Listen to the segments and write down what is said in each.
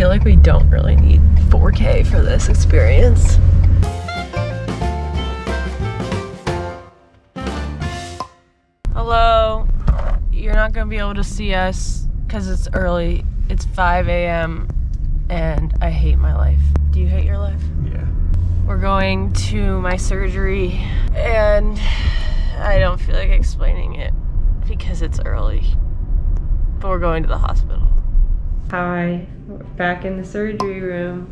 feel like we don't really need 4K for this experience. Hello. You're not gonna be able to see us because it's early. It's 5 a.m. and I hate my life. Do you hate your life? Yeah. We're going to my surgery and I don't feel like explaining it because it's early. But we're going to the hospital. Hi, back in the surgery room.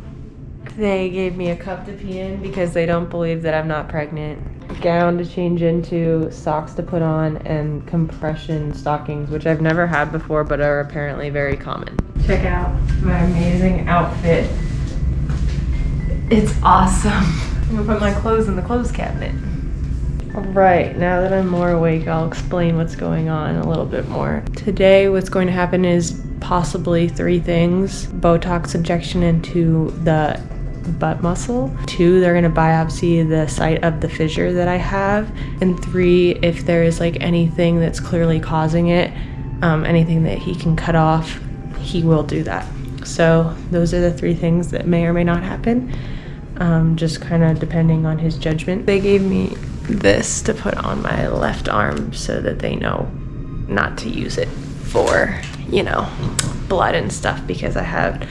They gave me a cup to pee in because they don't believe that I'm not pregnant. Gown to change into, socks to put on, and compression stockings, which I've never had before but are apparently very common. Check out my amazing outfit. It's awesome. I'm gonna put my clothes in the clothes cabinet. Alright, now that I'm more awake, I'll explain what's going on a little bit more. Today, what's going to happen is possibly three things Botox injection into the butt muscle. Two, they're gonna biopsy the site of the fissure that I have. And three, if there is like anything that's clearly causing it, um, anything that he can cut off, he will do that. So, those are the three things that may or may not happen, um, just kind of depending on his judgment. They gave me this to put on my left arm so that they know not to use it for, you know, blood and stuff because I have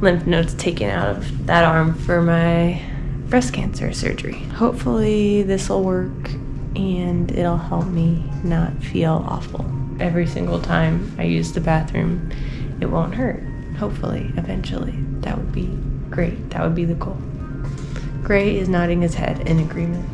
lymph nodes taken out of that arm for my breast cancer surgery. Hopefully, this will work and it'll help me not feel awful. Every single time I use the bathroom, it won't hurt. Hopefully, eventually. That would be great. That would be the goal. Gray is nodding his head in agreement.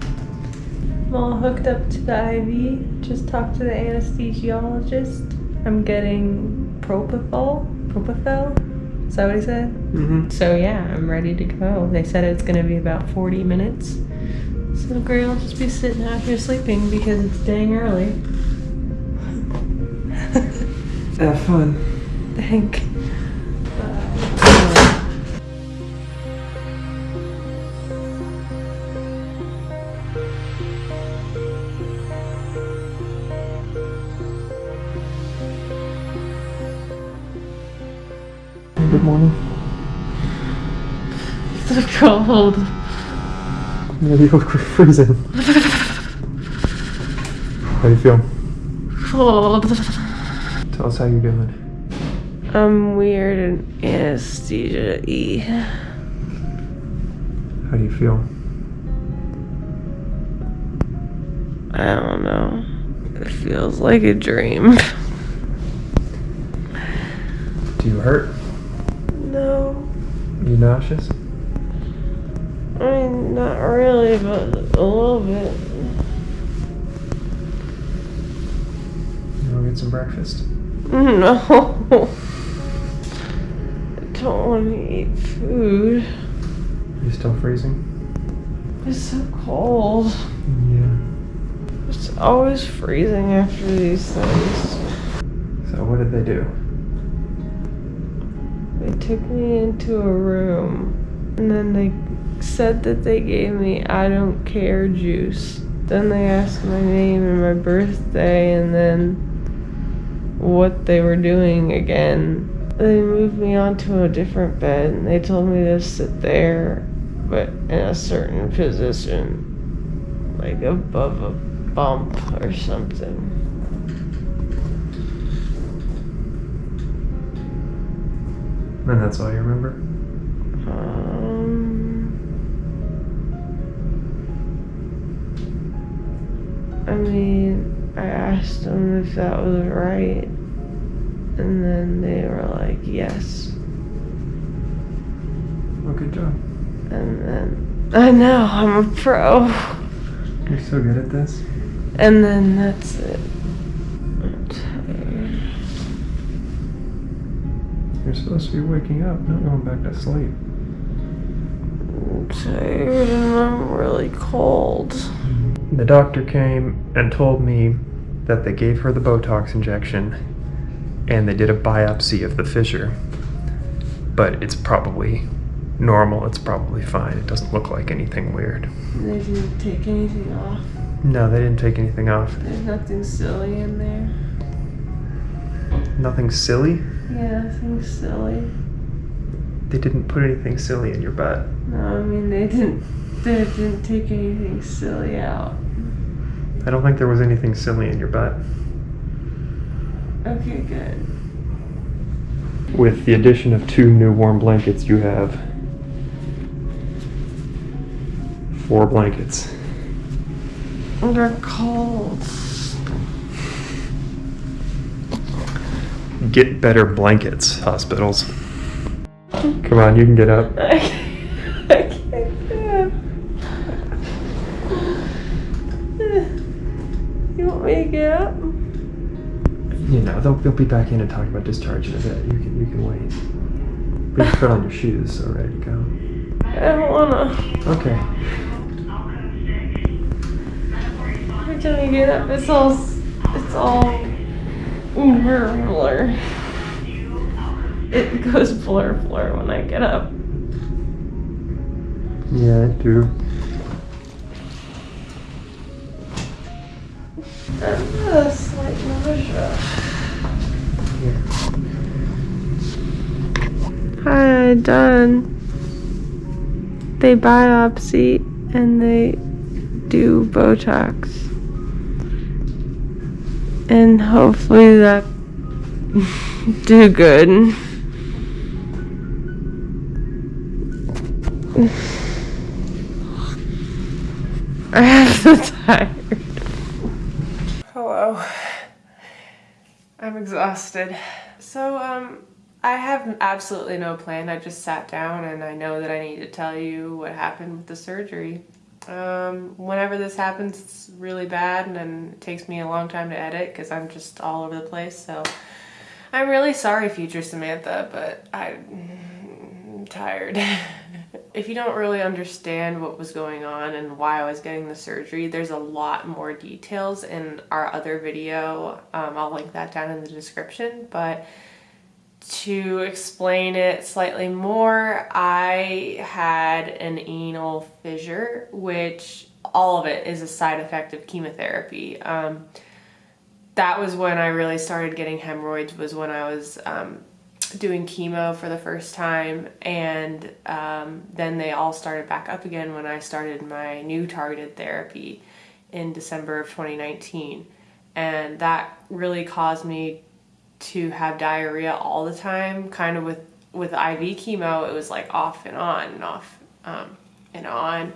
I'm all hooked up to the IV. Just talked to the anesthesiologist. I'm getting propofol. Propofol? Is that what he said? Mm-hmm. So yeah, I'm ready to go. They said it's gonna be about 40 minutes. So Gray will just be sitting out here sleeping because it's dang early. Have fun. Thank. Morning. So cold. Yeah, you're freezing. How do you feel? Cold. Tell us how you're doing. I'm weird and anesthesia y. How do you feel? I don't know. It feels like a dream. Do you hurt? You nauseous? I mean, not really, but a little bit. You wanna get some breakfast? No. I don't want to eat food. Are you still freezing? It's so cold. Yeah. It's always freezing after these things. So what did they do? They took me into a room and then they said that they gave me I don't care juice. Then they asked my name and my birthday and then what they were doing again. They moved me onto a different bed and they told me to sit there but in a certain position. Like above a bump or something. And that's all you remember? Um, I mean, I asked them if that was right, and then they were like, yes. Well, good job. And then, I know, I'm a pro. You're so good at this. And then that's it. You're supposed to be waking up, not going back to sleep. I'm tired and I'm really cold. The doctor came and told me that they gave her the Botox injection and they did a biopsy of the fissure. But it's probably normal, it's probably fine. It doesn't look like anything weird. They didn't take anything off. No, they didn't take anything off. There's nothing silly in there. Nothing silly? Yeah, nothing silly. They didn't put anything silly in your butt. No, I mean they didn't. They didn't take anything silly out. I don't think there was anything silly in your butt. Okay, good. With the addition of two new warm blankets, you have four blankets. They're cold. Get better blankets, hospitals. Come on, you can get up. I can't, I can't get up. You want me to get up? You know, they'll, they'll be back in and talk about discharge in a bit. You can, you can wait. But you put on your shoes, so ready to go. I don't wanna. Okay. Every time you get up, it's all, it's all blur. It goes blur blur when I get up. Yeah, I do. I've got a slight nausea. Here. Hi, done. They biopsy and they do Botox. And hopefully that do good. I'm so tired. Hello. I'm exhausted. So, um, I have absolutely no plan. I just sat down and I know that I need to tell you what happened with the surgery. Um, whenever this happens, it's really bad and it takes me a long time to edit because I'm just all over the place. So I'm really sorry, future Samantha, but I'm tired. if you don't really understand what was going on and why I was getting the surgery, there's a lot more details in our other video. Um, I'll link that down in the description, but to explain it slightly more, I had an anal fissure, which all of it is a side effect of chemotherapy. Um, that was when I really started getting hemorrhoids was when I was um, doing chemo for the first time. And um, then they all started back up again when I started my new targeted therapy in December of 2019 and that really caused me to have diarrhea all the time. Kind of with with IV chemo it was like off and on and off um, and on.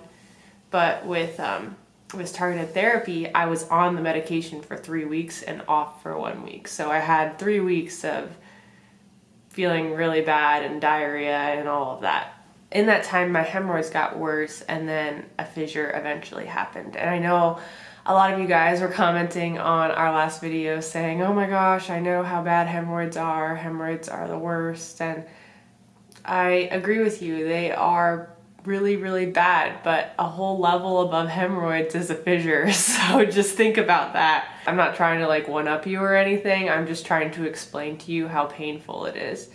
But with um, with targeted therapy I was on the medication for three weeks and off for one week so I had three weeks of feeling really bad and diarrhea and all of that. In that time, my hemorrhoids got worse and then a fissure eventually happened. And I know a lot of you guys were commenting on our last video saying, oh my gosh, I know how bad hemorrhoids are. Hemorrhoids are the worst. And I agree with you. They are really, really bad, but a whole level above hemorrhoids is a fissure. So just think about that. I'm not trying to like one up you or anything. I'm just trying to explain to you how painful it is.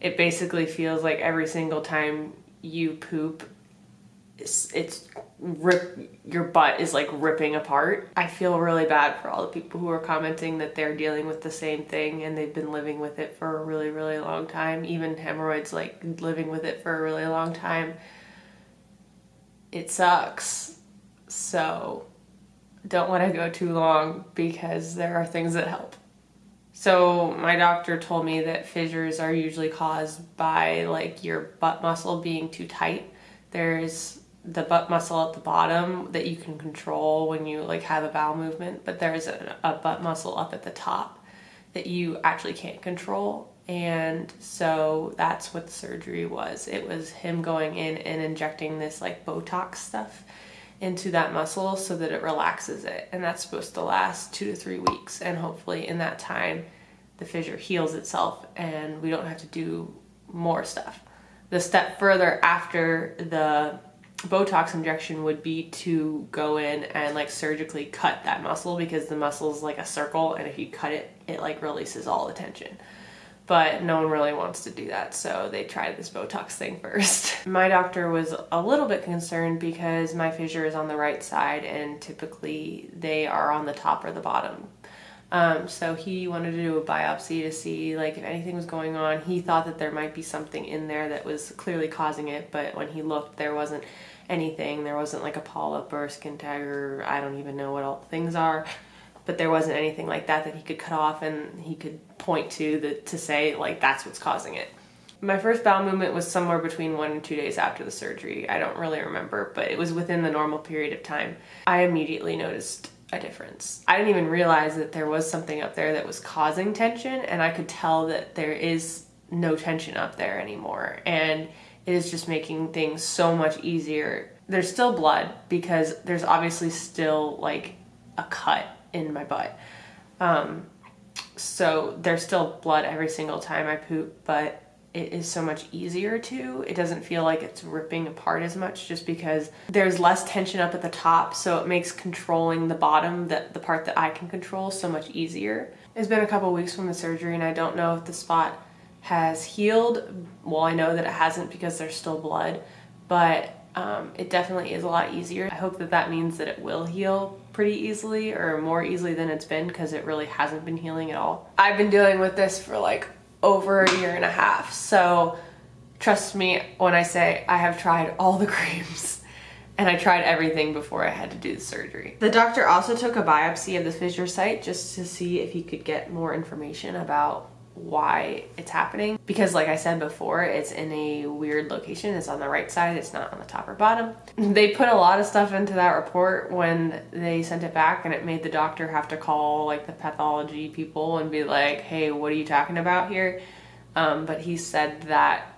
It basically feels like every single time you poop, it's, it's rip, your butt is like ripping apart. I feel really bad for all the people who are commenting that they're dealing with the same thing and they've been living with it for a really, really long time. Even hemorrhoids like living with it for a really long time it sucks. So don't let it go too long because there are things that help. So my doctor told me that fissures are usually caused by like your butt muscle being too tight. There's the butt muscle at the bottom that you can control when you like have a bowel movement, but there's a, a butt muscle up at the top that you actually can't control and so that's what the surgery was. It was him going in and injecting this like botox stuff into that muscle so that it relaxes it. And that's supposed to last two to three weeks. And hopefully in that time the fissure heals itself and we don't have to do more stuff. The step further after the botox injection would be to go in and like surgically cut that muscle because the muscle is like a circle and if you cut it it like releases all the tension but no one really wants to do that so they tried this Botox thing first. my doctor was a little bit concerned because my fissure is on the right side and typically they are on the top or the bottom. Um, so he wanted to do a biopsy to see like if anything was going on. He thought that there might be something in there that was clearly causing it, but when he looked, there wasn't anything. There wasn't like a polyp or a skin tag or I don't even know what all things are, but there wasn't anything like that that he could cut off and he could point to the, to say like that's what's causing it. My first bowel movement was somewhere between one and two days after the surgery. I don't really remember, but it was within the normal period of time. I immediately noticed a difference. I didn't even realize that there was something up there that was causing tension and I could tell that there is no tension up there anymore and it is just making things so much easier. There's still blood because there's obviously still like a cut in my butt. Um, so there's still blood every single time I poop, but it is so much easier to. It doesn't feel like it's ripping apart as much just because there's less tension up at the top, so it makes controlling the bottom, that the part that I can control, so much easier. It's been a couple weeks from the surgery and I don't know if the spot has healed. Well, I know that it hasn't because there's still blood, but um, it definitely is a lot easier. I hope that that means that it will heal pretty easily or more easily than it's been because it really hasn't been healing at all. I've been dealing with this for like over a year and a half. So trust me when I say I have tried all the creams and I tried everything before I had to do the surgery. The doctor also took a biopsy of the fissure site just to see if he could get more information about why it's happening. Because like I said before it's in a weird location. It's on the right side. It's not on the top or bottom. They put a lot of stuff into that report when they sent it back and it made the doctor have to call like the pathology people and be like hey what are you talking about here? Um, but he said that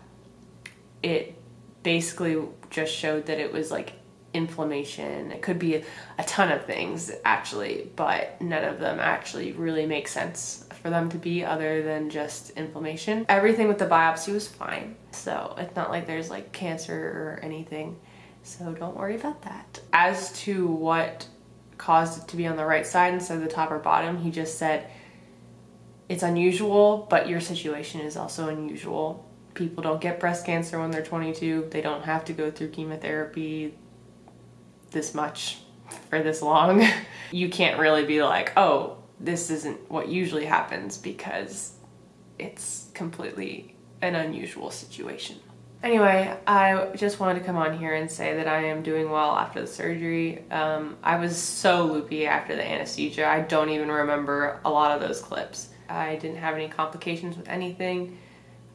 it basically just showed that it was like inflammation. It could be a, ton of things actually, but none of them actually really make sense for them to be other than just inflammation. Everything with the biopsy was fine. So it's not like there's like cancer or anything. So don't worry about that. As to what caused it to be on the right side instead of the top or bottom, he just said, it's unusual, but your situation is also unusual. People don't get breast cancer when they're 22. They don't have to go through chemotherapy this much for this long. you can't really be like, oh, this isn't what usually happens because it's completely an unusual situation. Anyway, I just wanted to come on here and say that I am doing well after the surgery. Um, I was so loopy after the anesthesia. I don't even remember a lot of those clips. I didn't have any complications with anything.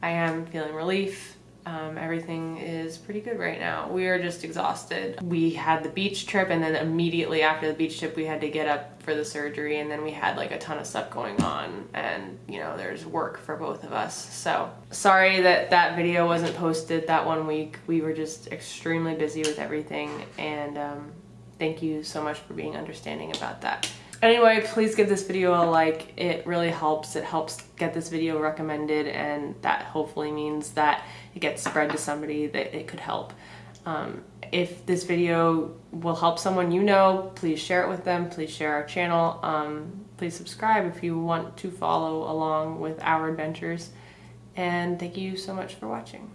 I am feeling relief. Um, everything is pretty good right now. We are just exhausted. We had the beach trip and then immediately after the beach trip we had to get up for the surgery and then we had like a ton of stuff going on and you know there's work for both of us. So sorry that that video wasn't posted that one week. We were just extremely busy with everything and um, thank you so much for being understanding about that. Anyway, please give this video a like. It really helps. It helps get this video recommended and that hopefully means that it gets spread to somebody that it could help. Um, if this video will help someone you know, please share it with them. Please share our channel. Um, please subscribe if you want to follow along with our adventures. And thank you so much for watching.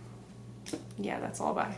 Yeah, that's all. Bye.